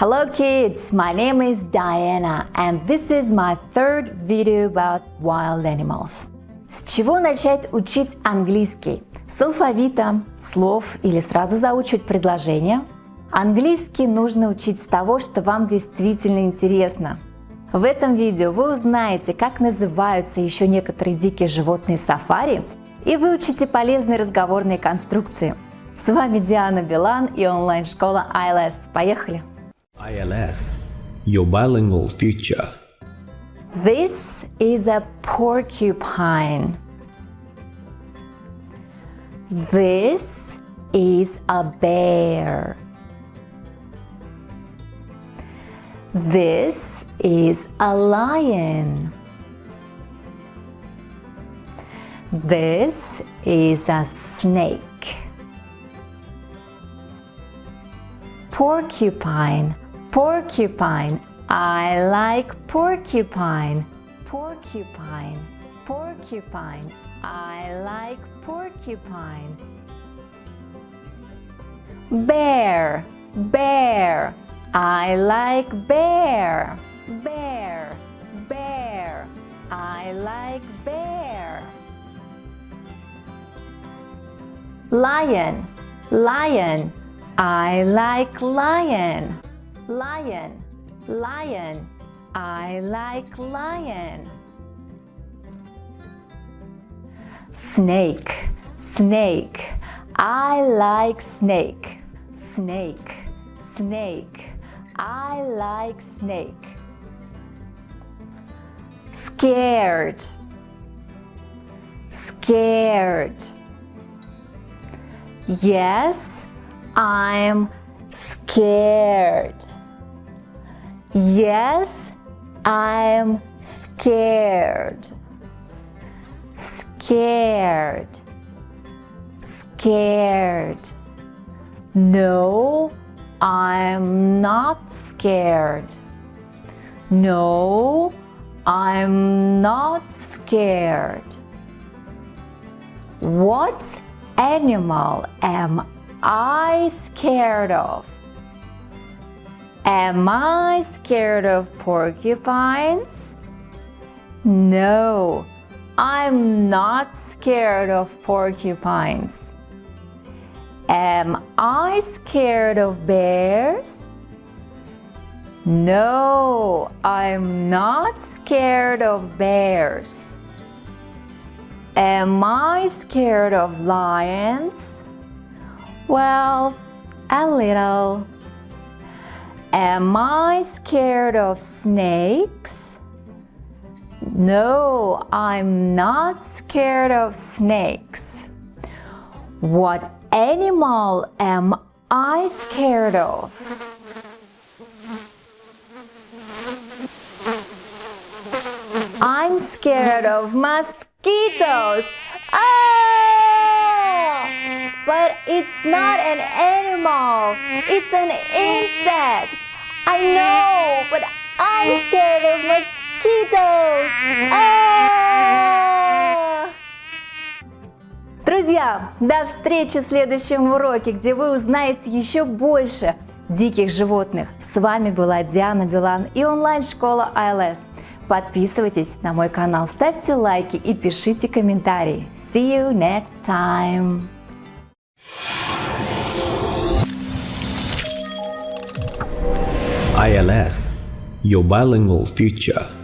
Hello kids, my name is Diana and this is my third video about wild animals. С чего начать учить английский? С алфавита, слов или сразу заучивать предложения? Английский нужно учить с того, что вам действительно интересно. В этом видео вы узнаете, как называются еще некоторые дикие животные сафари и выучите полезные разговорные конструкции. С вами Диана Билан и онлайн-школа ILS. Поехали! ILS, your bilingual future. This is a porcupine. This is a bear. This is a lion. This is a snake. Porcupine, porcupine. I like porcupine. Porcupine, porcupine. I like porcupine. Bear, bear. I like bear. Bear, bear. I like bear. Lion, lion. I like lion. Lion, lion. I like lion. Snake, snake. I like snake. Snake, snake. I like snake. Scared, scared. Yes, I'm scared. Yes, I'm scared. Scared. Scared. No, I'm not scared. No, I'm not scared. What animal am I scared of? Am I scared of porcupines? No, I'm not scared of porcupines. Am I scared of bears? No, I'm not scared of bears. Am I scared of lions? Well, a little. Am I scared of snakes? No, I'm not scared of snakes. What animal am I scared of? I'm scared of mosquitoes. Ah! But it's not an animal. It's an insect. I know, but I'm scared of mosquitoes. Ah! Друзья, до встречи в следующем уроке, где вы узнаете еще больше диких животных. С вами была Диана Билан и онлайн-школа ILS. Подписывайтесь на мой канал, ставьте лайки и пишите комментарии. See you next time! ILS, your bilingual future.